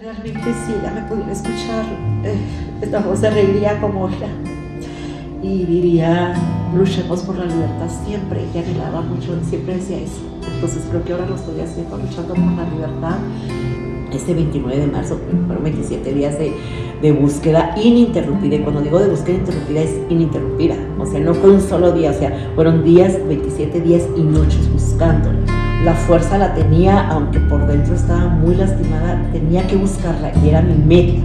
Realmente si ella me pudiera escuchar, eh, esta voz como ella y diría, luchemos por la libertad siempre. Ella anhelaba mucho, siempre decía eso. Entonces creo que ahora lo estoy haciendo, luchando por la libertad. Este 29 de marzo fueron 27 días de, de búsqueda ininterrumpida. Y cuando digo de búsqueda ininterrumpida es ininterrumpida. O sea, no fue un solo día, o sea, fueron días, 27 días y noches buscándola. La fuerza la tenía, aunque por dentro estaba muy lastimada, tenía que buscarla y era mi meta.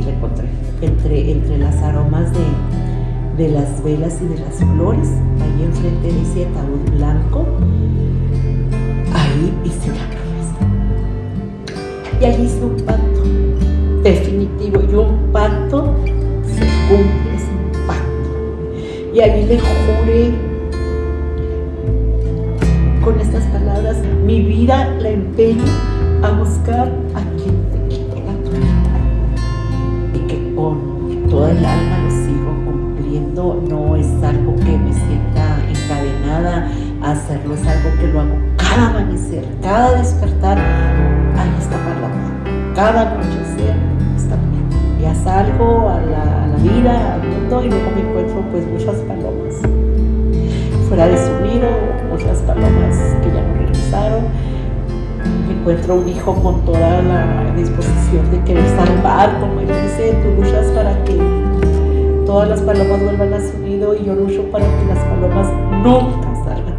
Y la encontré entre, entre las aromas de, de las velas y de las flores. Ahí enfrente de ese ataúd blanco, ahí hice una promesa. Y ahí hice un pacto definitivo. Y un pacto se cumple, es un pacto. Y ahí le juré mi vida la empeño a buscar a quien te quito la tuya. Y que con toda el alma lo sigo cumpliendo, no es algo que me sienta encadenada a hacerlo, es algo que lo hago cada amanecer, cada despertar, ahí está palabra, cada anochecer está Ya salgo a la, vida, al mundo y luego me encuentro pues muchas palomas fuera de su nido, muchas palomas que ya no. Encuentro un hijo con toda la disposición de querer salvar, como él dice, tú luchas para que todas las palomas vuelvan a su nido y yo lucho para que las palomas nunca salgan